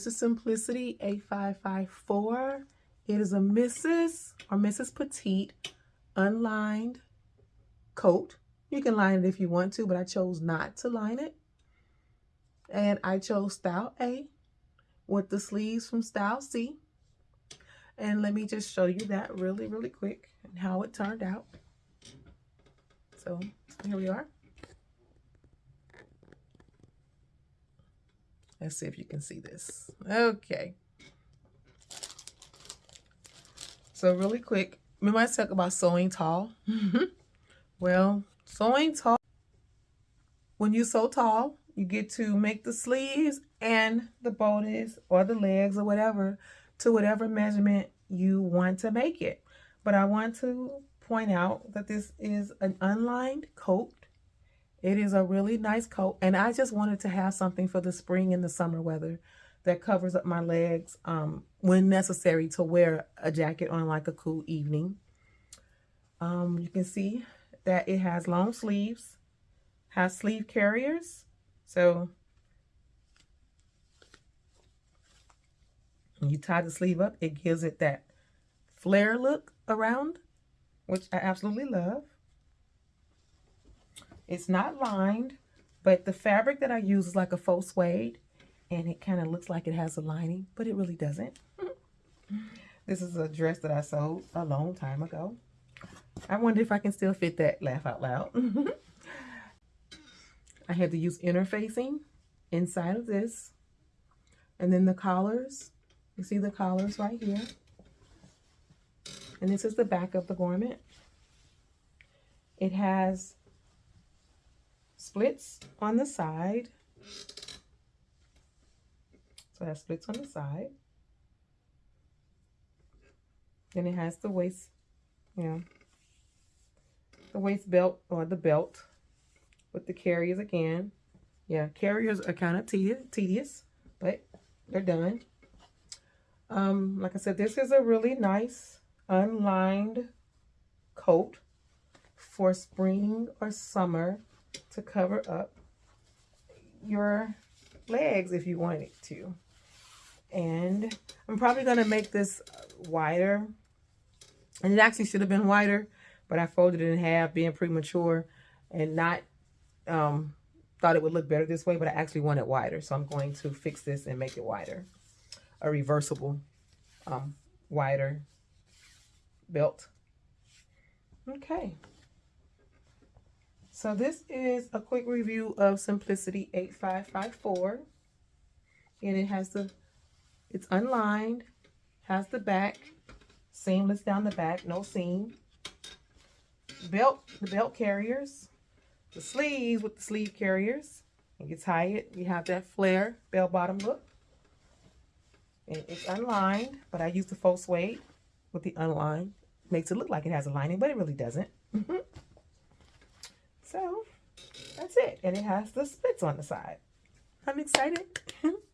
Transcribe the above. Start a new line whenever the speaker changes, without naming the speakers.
This is Simplicity 8554. It is a Mrs. or Mrs. Petite unlined coat. You can line it if you want to, but I chose not to line it. And I chose style A with the sleeves from style C. And let me just show you that really, really quick and how it turned out. So here we are. Let's see if you can see this. Okay. So really quick, remember I talk about sewing tall? well, sewing tall, when you sew tall, you get to make the sleeves and the bodice or the legs or whatever to whatever measurement you want to make it. But I want to point out that this is an unlined coat it is a really nice coat. And I just wanted to have something for the spring and the summer weather that covers up my legs um, when necessary to wear a jacket on like a cool evening. Um, you can see that it has long sleeves, has sleeve carriers. So when you tie the sleeve up, it gives it that flare look around, which I absolutely love. It's not lined, but the fabric that I use is like a faux suede, and it kind of looks like it has a lining, but it really doesn't. this is a dress that I sewed a long time ago. I wonder if I can still fit that laugh out loud. I had to use interfacing inside of this. And then the collars, you see the collars right here. And this is the back of the garment. It has splits on the side. So it has splits on the side. Then it has the waist, you know, the waist belt or the belt with the carriers again. Yeah, carriers are kind of tedious, but they're done. Um, like I said, this is a really nice unlined coat for spring or summer to cover up your legs if you wanted it to. And I'm probably going to make this wider. And it actually should have been wider, but I folded it in half being premature and not um, thought it would look better this way, but I actually want it wider. So I'm going to fix this and make it wider. A reversible um, wider belt. Okay. So this is a quick review of Simplicity 8554. And it has the, it's unlined, has the back, seamless down the back, no seam. Belt, the belt carriers, the sleeves with the sleeve carriers. And you tie it, you have that flare bell bottom look. And it's unlined, but I use the faux suede with the unlined. Makes it look like it has a lining, but it really doesn't. So that's it. And it has the splits on the side. I'm excited.